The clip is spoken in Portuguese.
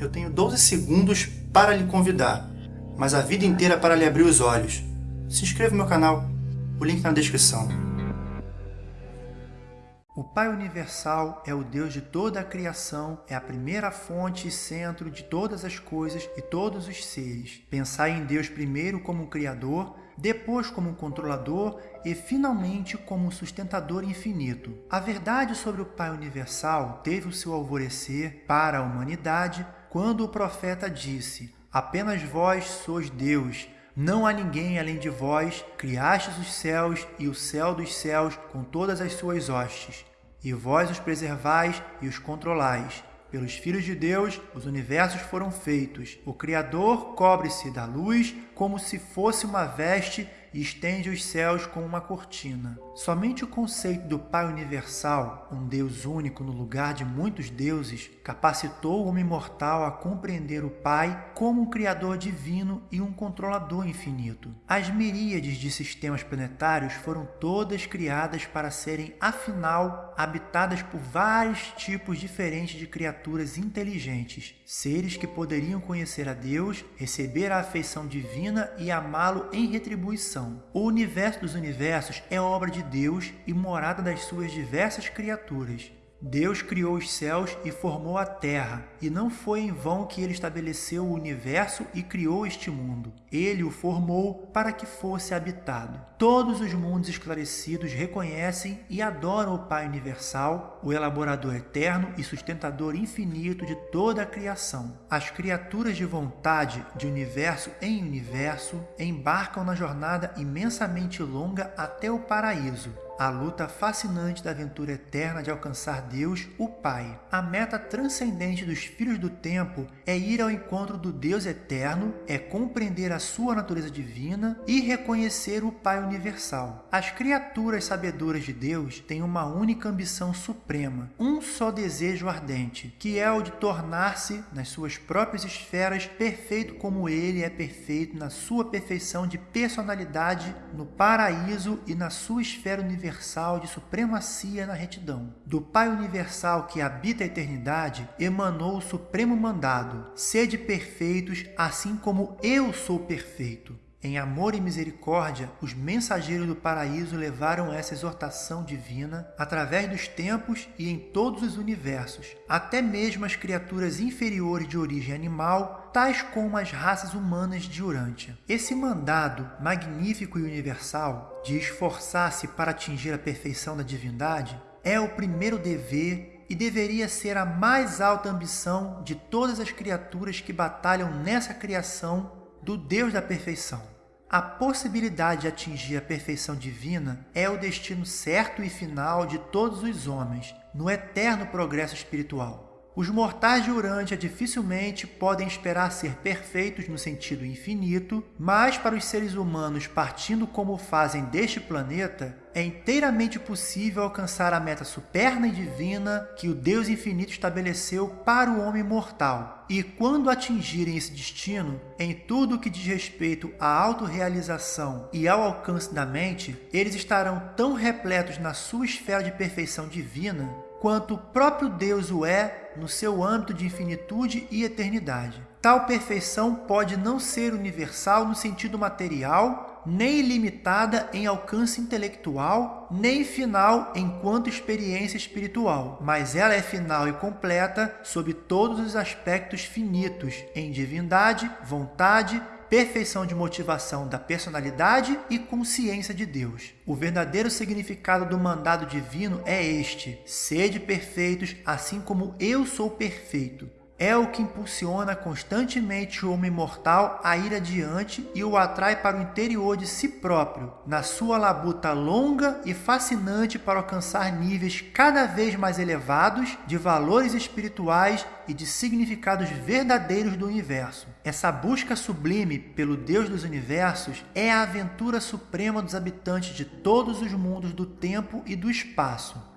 Eu tenho 12 segundos para lhe convidar, mas a vida inteira para lhe abrir os olhos. Se inscreva no meu canal, o link na descrição. O Pai Universal é o Deus de toda a criação, é a primeira fonte e centro de todas as coisas e todos os seres. Pensar em Deus primeiro como Criador, depois como controlador e finalmente como sustentador infinito. A verdade sobre o Pai Universal teve o seu alvorecer para a humanidade quando o profeta disse: Apenas vós sois Deus, não há ninguém além de vós, criastes os céus e o céu dos céus com todas as suas hostes, e vós os preservais e os controlais. Pelos filhos de Deus, os universos foram feitos. O Criador cobre-se da luz como se fosse uma veste e estende os céus como uma cortina. Somente o conceito do Pai Universal, um Deus único no lugar de muitos deuses, capacitou o homem mortal a compreender o Pai como um Criador divino e um controlador infinito. As miríades de sistemas planetários foram todas criadas para serem, afinal, habitadas por vários tipos diferentes de criaturas inteligentes, seres que poderiam conhecer a Deus, receber a afeição divina e amá-lo em retribuição. O universo dos universos é obra de Deus e morada das suas diversas criaturas. Deus criou os céus e formou a terra, e não foi em vão que ele estabeleceu o universo e criou este mundo. Ele o formou para que fosse habitado. Todos os mundos esclarecidos reconhecem e adoram o Pai Universal, o elaborador eterno e sustentador infinito de toda a criação. As criaturas de vontade, de universo em universo, embarcam na jornada imensamente longa até o paraíso a luta fascinante da aventura eterna de alcançar Deus, o Pai. A meta transcendente dos filhos do tempo é ir ao encontro do Deus eterno, é compreender a sua natureza divina e reconhecer o Pai universal. As criaturas sabedoras de Deus têm uma única ambição suprema, um só desejo ardente, que é o de tornar-se, nas suas próprias esferas, perfeito como ele é perfeito na sua perfeição de personalidade no paraíso e na sua esfera universal universal de supremacia na retidão. Do Pai universal que habita a eternidade emanou o supremo mandado: sede perfeitos, assim como eu sou perfeito. Em amor e misericórdia, os mensageiros do paraíso levaram essa exortação divina através dos tempos e em todos os universos, até mesmo as criaturas inferiores de origem animal, tais como as raças humanas de Urântia. Esse mandado magnífico e universal de esforçar-se para atingir a perfeição da divindade é o primeiro dever e deveria ser a mais alta ambição de todas as criaturas que batalham nessa criação do Deus da perfeição. A possibilidade de atingir a perfeição divina é o destino certo e final de todos os homens, no eterno progresso espiritual. Os mortais de Urântia dificilmente podem esperar ser perfeitos no sentido infinito, mas para os seres humanos partindo como fazem deste planeta, é inteiramente possível alcançar a meta superna e divina que o Deus infinito estabeleceu para o homem mortal. E quando atingirem esse destino, em tudo que diz respeito à autorrealização e ao alcance da mente, eles estarão tão repletos na sua esfera de perfeição divina quanto o próprio Deus o é no seu âmbito de infinitude e eternidade. Tal perfeição pode não ser universal no sentido material, nem ilimitada em alcance intelectual, nem final enquanto experiência espiritual, mas ela é final e completa sob todos os aspectos finitos, em divindade, vontade, perfeição de motivação da personalidade e consciência de Deus. O verdadeiro significado do mandado divino é este: sede perfeitos, assim como eu sou perfeito é o que impulsiona constantemente o homem mortal a ir adiante e o atrai para o interior de si próprio, na sua labuta longa e fascinante para alcançar níveis cada vez mais elevados de valores espirituais e de significados verdadeiros do universo. Essa busca sublime pelo Deus dos universos é a aventura suprema dos habitantes de todos os mundos do tempo e do espaço